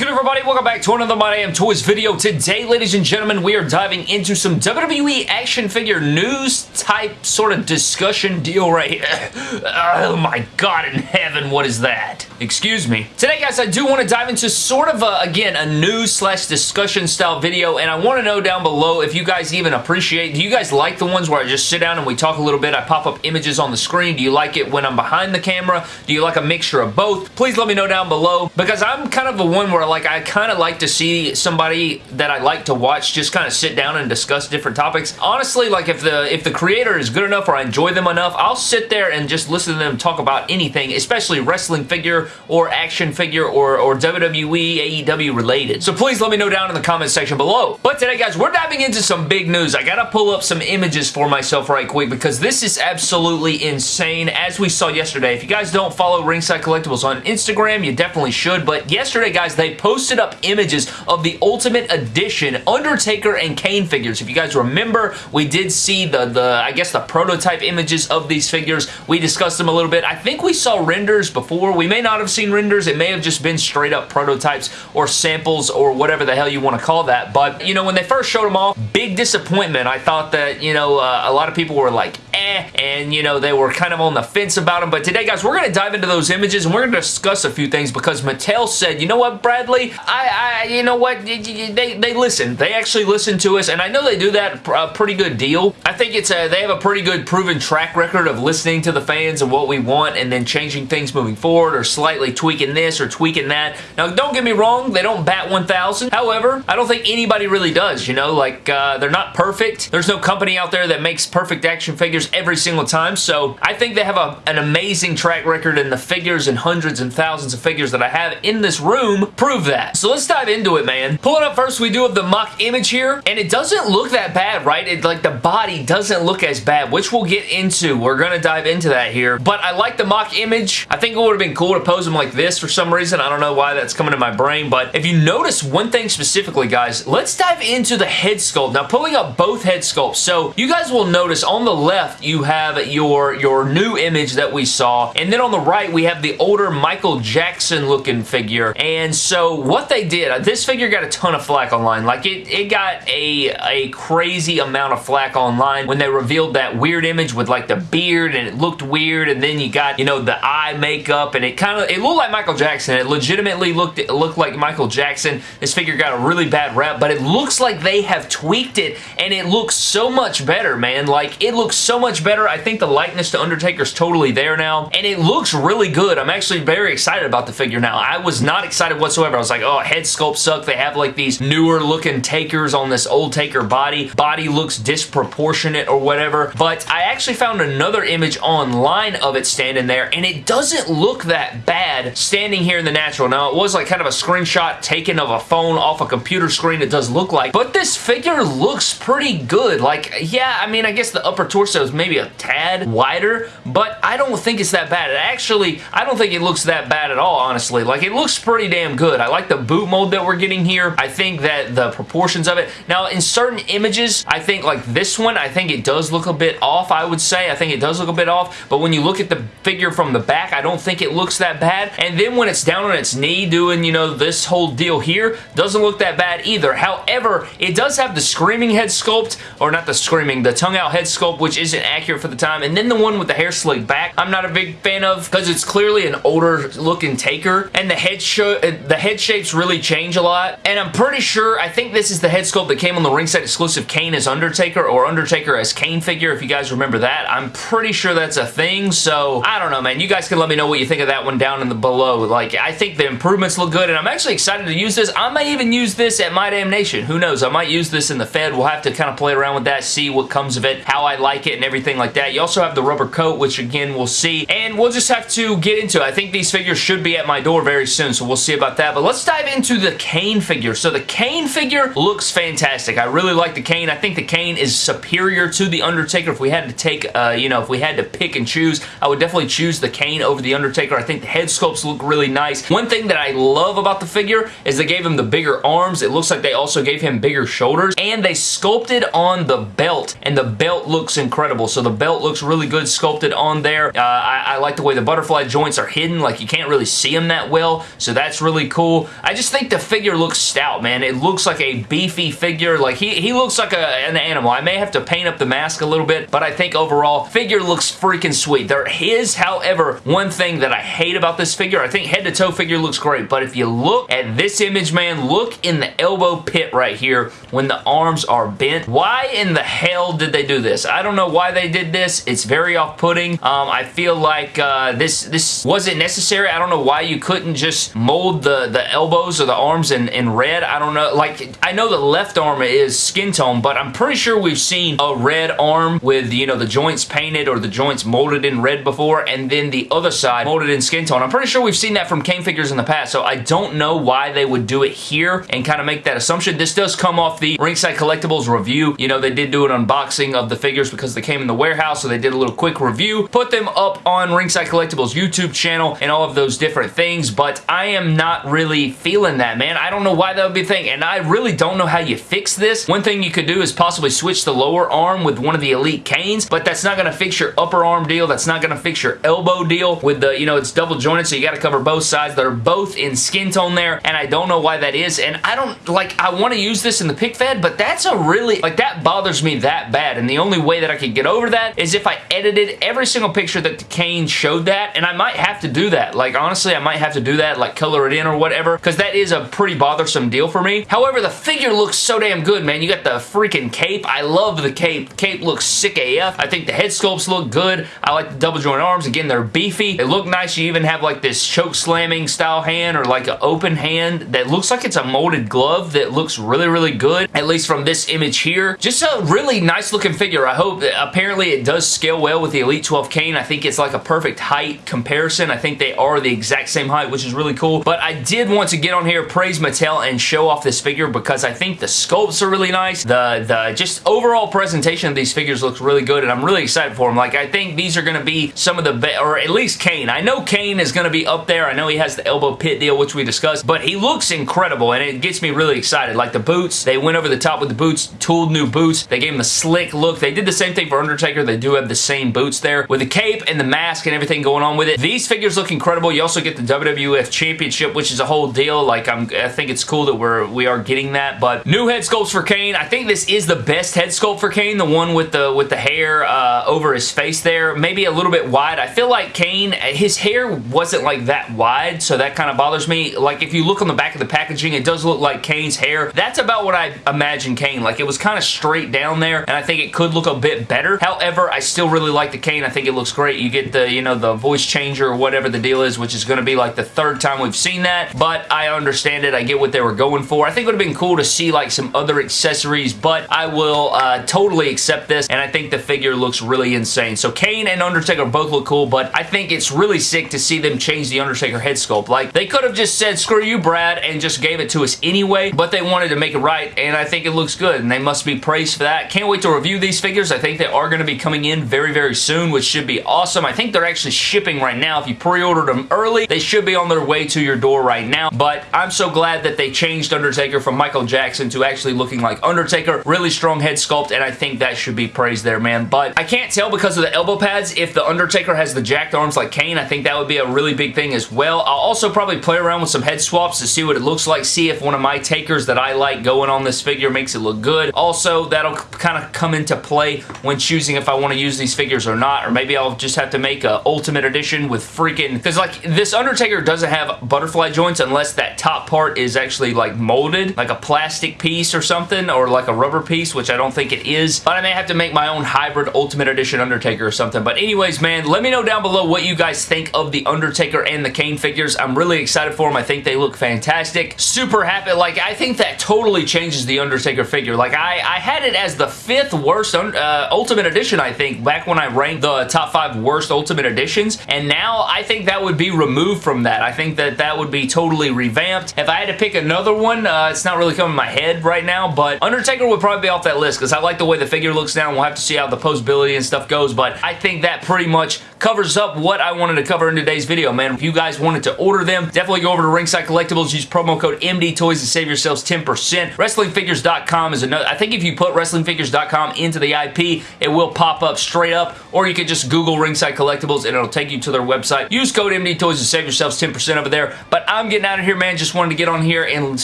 good everybody? Welcome back to another My Damn Toys video. Today, ladies and gentlemen, we are diving into some WWE action figure news type sort of discussion deal right here. oh my god in heaven, what is that? Excuse me. Today, guys, I do want to dive into sort of, a, again, a news slash discussion style video, and I want to know down below if you guys even appreciate, do you guys like the ones where I just sit down and we talk a little bit, I pop up images on the screen? Do you like it when I'm behind the camera? Do you like a mixture of both? Please let me know down below, because I'm kind of the one where, like, I kind of like to see somebody that I like to watch just kind of sit down and discuss different topics. Honestly, like, if the if the creator is good enough or I enjoy them enough, I'll sit there and just listen to them talk about anything, especially wrestling figure or action figure or, or WWE, AEW related. So please let me know down in the comment section below. But today, guys, we're diving into some big news. I gotta pull up some images for myself right quick because this is absolutely insane. As we saw yesterday, if you guys don't follow Ringside Collectibles on Instagram, you definitely should. But yesterday, guys, they posted up images of the Ultimate Edition Undertaker and Kane figures. If you guys remember, we did see the, the I guess, the prototype images of these figures. We discussed them a little bit. I think we saw renders before. We may not have seen renders. It may have just been straight up prototypes or samples or whatever the hell you want to call that. But, you know, when they first showed them off, big disappointment. I thought that, you know, uh, a lot of people were like, eh, and, you know, they were kind of on the fence about them. But today, guys, we're going to dive into those images and we're going to discuss a few things because Mattel said, you know what, Bradley? I, I you know what? They, they listen. They actually listen to us, and I know they do that a pretty good deal. I think it's a, they have a pretty good proven track record of listening to the fans and what we want and then changing things moving forward or slightly tweaking this or tweaking that. Now, don't get me wrong, they don't bat 1,000. However, I don't think anybody really does, you know? Like, uh, they're not perfect. There's no company out there that makes perfect action figures every single time, so I think they have a, an amazing track record and the figures and hundreds and thousands of figures that I have in this room prove that. So let's dive into it, man. Pulling up first, we do have the mock image here, and it doesn't look that bad, right? It, like, the body doesn't look as bad, which we'll get into. We're gonna dive into that here, but I like the mock image. I think it would have been cool to him like this for some reason. I don't know why that's coming to my brain, but if you notice one thing specifically, guys, let's dive into the head sculpt. Now, pulling up both head sculpts, so you guys will notice on the left, you have your, your new image that we saw, and then on the right, we have the older Michael Jackson looking figure, and so what they did, uh, this figure got a ton of flack online. Like, it, it got a, a crazy amount of flack online when they revealed that weird image with, like, the beard, and it looked weird, and then you got, you know, the eye makeup, and it kind of, it looked like Michael Jackson. It legitimately looked, looked like Michael Jackson. This figure got a really bad rep, but it looks like they have tweaked it, and it looks so much better, man. Like, it looks so much better. I think the likeness to Undertaker's totally there now, and it looks really good. I'm actually very excited about the figure now. I was not excited whatsoever. I was like, oh, head sculpt suck. They have, like, these newer looking takers on this old taker body. Body looks disproportionate or whatever, but I actually found another image online of it standing there, and it doesn't look that bad standing here in the natural. Now, it was like kind of a screenshot taken of a phone off a computer screen, it does look like, but this figure looks pretty good. Like, yeah, I mean, I guess the upper torso is maybe a tad wider, but I don't think it's that bad. It actually, I don't think it looks that bad at all, honestly. Like, it looks pretty damn good. I like the boot mold that we're getting here. I think that the proportions of it. Now, in certain images, I think like this one, I think it does look a bit off, I would say. I think it does look a bit off, but when you look at the figure from the back, I don't think it looks that bad. And then when it's down on its knee doing, you know, this whole deal here, doesn't look that bad either. However, it does have the screaming head sculpt, or not the screaming, the tongue out head sculpt, which isn't accurate for the time. And then the one with the hair slicked back, I'm not a big fan of because it's clearly an older looking taker. And the head, the head shapes really change a lot. And I'm pretty sure, I think this is the head sculpt that came on the ringside exclusive Kane as Undertaker or Undertaker as Kane figure, if you guys remember that. I'm pretty sure that's a thing, so I don't know, man. You guys can let me know what you think of that one down in the below. Like, I think the improvements look good, and I'm actually excited to use this. I may even use this at My Damn Nation. Who knows? I might use this in the Fed. We'll have to kind of play around with that, see what comes of it, how I like it, and everything like that. You also have the rubber coat, which again, we'll see, and we'll just have to get into it. I think these figures should be at my door very soon, so we'll see about that. But let's dive into the Kane figure. So the Kane figure looks fantastic. I really like the Kane. I think the Kane is superior to the Undertaker. If we had to take, uh, you know, if we had to pick and choose, I would definitely choose the Kane over the Undertaker. I think the head sculpts look really nice. One thing that I love about the figure is they gave him the bigger arms. It looks like they also gave him bigger shoulders, and they sculpted on the belt, and the belt looks incredible. So the belt looks really good sculpted on there. Uh, I, I like the way the butterfly joints are hidden. Like, you can't really see them that well, so that's really cool. I just think the figure looks stout, man. It looks like a beefy figure. Like, he, he looks like a, an animal. I may have to paint up the mask a little bit, but I think overall, figure looks freaking sweet. There is, however, one thing that I hate about this figure. I think head to toe figure looks great, but if you look at this image, man, look in the elbow pit right here when the arms are bent. Why in the hell did they do this? I don't know why they did this. It's very off-putting. Um, I feel like uh, this this wasn't necessary. I don't know why you couldn't just mold the, the elbows or the arms in, in red. I don't know. Like, I know the left arm is skin tone, but I'm pretty sure we've seen a red arm with, you know, the joints painted or the joints molded in red before, and then the other side molded in skin tone. I'm pretty sure we've seen that from Kane figures in the past, so I don't know why they would do it here and kind of make that assumption. This does come off the Ringside Collectibles review. You know, they did do an unboxing of the figures because they came in the warehouse, so they did a little quick review. Put them up on Ringside Collectibles YouTube channel and all of those different things, but I am not really feeling that, man. I don't know why that would be a thing, and I really don't know how you fix this. One thing you could do is possibly switch the lower arm with one of the Elite Kanes, but that's not going to fix your upper arm deal. That's not going to fix your elbow deal with the, you know, it's double so you got to cover both sides. They're both in skin tone there, and I don't know why that is, and I don't, like, I want to use this in the pick fed, but that's a really, like, that bothers me that bad, and the only way that I could get over that is if I edited every single picture that the Kane showed that, and I might have to do that. Like, honestly, I might have to do that, like, color it in or whatever, because that is a pretty bothersome deal for me. However, the figure looks so damn good, man. You got the freaking cape. I love the cape. Cape looks sick AF. I think the head sculpts look good. I like the double joint arms. Again, they're beefy. They look nice. You even have like this choke slamming style hand or like an open hand that looks like it's a molded glove that looks really, really good, at least from this image here. Just a really nice looking figure. I hope that apparently it does scale well with the Elite 12 Kane. I think it's like a perfect height comparison. I think they are the exact same height, which is really cool. But I did want to get on here, praise Mattel, and show off this figure because I think the sculpts are really nice. The, the just overall presentation of these figures looks really good, and I'm really excited for them. Like, I think these are going to be some of the best, or at least Kane. I know Kane is going to be up there. I know he has the elbow pit deal, which we discussed, but he looks incredible, and it gets me really excited. Like, the boots, they went over the top with the boots, tooled new boots. They gave him a slick look. They did the same thing for Undertaker. They do have the same boots there with the cape and the mask and everything going on with it. These figures look incredible. You also get the WWF Championship, which is a whole deal. Like, I'm, I think it's cool that we're, we are getting that, but new head sculpts for Kane. I think this is the best head sculpt for Kane, the one with the with the hair uh, over his face there. Maybe a little bit wide. I feel like Kane, his hair wasn't like that wide, so that kind of bothers me. Like, if you look on the back of the packaging, it does look like Kane's hair. That's about what I imagine Kane. Like, it was kind of straight down there, and I think it could look a bit better. However, I still really like the Kane. I think it looks great. You get the, you know, the voice changer or whatever the deal is, which is going to be like the third time we've seen that, but I understand it. I get what they were going for. I think it would have been cool to see like some other accessories, but I will uh, totally accept this, and I think the figure looks really insane. So Kane and Undertaker both look cool, but I think it's really sick to see them change the Undertaker head sculpt. Like, they could have just said, screw you, Brad, and just gave it to us anyway, but they wanted to make it right, and I think it looks good, and they must be praised for that. Can't wait to review these figures. I think they are going to be coming in very, very soon, which should be awesome. I think they're actually shipping right now. If you pre-ordered them early, they should be on their way to your door right now, but I'm so glad that they changed Undertaker from Michael Jackson to actually looking like Undertaker. Really strong head sculpt, and I think that should be praised there, man. But I can't tell because of the elbow pads if the Undertaker has the jacked arms like Kane. I think that would be a really big thing as well. I'll also probably play around with some head swaps to see what it looks like, see if one of my takers that I like going on this figure makes it look good. Also, that'll kind of come into play when choosing if I want to use these figures or not, or maybe I'll just have to make a Ultimate Edition with freaking... Because, like, this Undertaker doesn't have butterfly joints unless that top part is actually, like, molded, like a plastic piece or something, or like a rubber piece, which I don't think it is. But I may have to make my own hybrid Ultimate Edition Undertaker or something. But anyways, man, let me know down below what you guys think of the Undertaker and the Kane figures. I'm really excited for them. I think they look fantastic. Super happy. Like, I think that totally changes the Undertaker figure. Like, I, I had it as the fifth worst uh, Ultimate Edition, I think, back when I ranked the top five worst Ultimate Editions. And now, I think that would be removed from that. I think that that would be totally revamped. If I had to pick another one, uh, it's not really coming in my head right now, but Undertaker would probably be off that list because I like the way the figure looks now. We'll have to see how the posability and stuff goes, but I think that pretty much covers up what I wanted to cover in today's video, man. If you guys wanted to order them, definitely go over to Ringside Collectibles, use promo code MD Toys to save yourselves 10%. WrestlingFigures.com is another, I think if you put WrestlingFigures.com into the IP, it will pop up straight up, or you could just Google Ringside Collectibles and it'll take you to their website. Use code MD Toys to save yourselves 10% over there. But I'm getting out of here, man. Just wanted to get on here and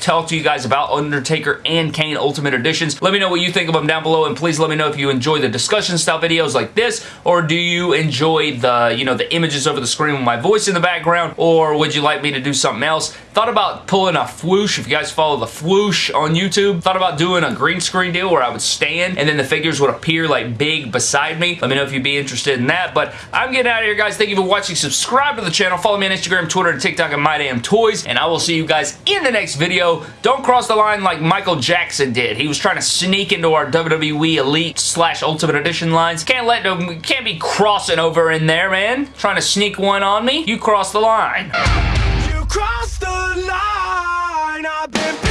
talk to you guys about Undertaker and Kane Ultimate Editions. Let me know what you think of them down below, and please let me know if you enjoy the discussion style videos like this, or do you enjoy the, you know, the images over the screen with my voice in the background, or would you like me to do something else? Thought about pulling a Floosh, if you guys follow the Floosh on YouTube. Thought about doing a green screen deal where I would stand and then the figures would appear like big beside me. Let me know if you'd be interested in that, but I'm getting out of here, guys. Thank you for watching. Subscribe to the channel. Follow me on Instagram, Twitter, and TikTok at MyDamnToys, and I will see you guys in the next video. Don't cross the line like Michael Jackson did. He was trying to sneak into our WWE Elite slash Ultimate Edition lines. Can't let them, can't be crossing over in there, man. Trying to sneak one on me. You cross the line. You the line.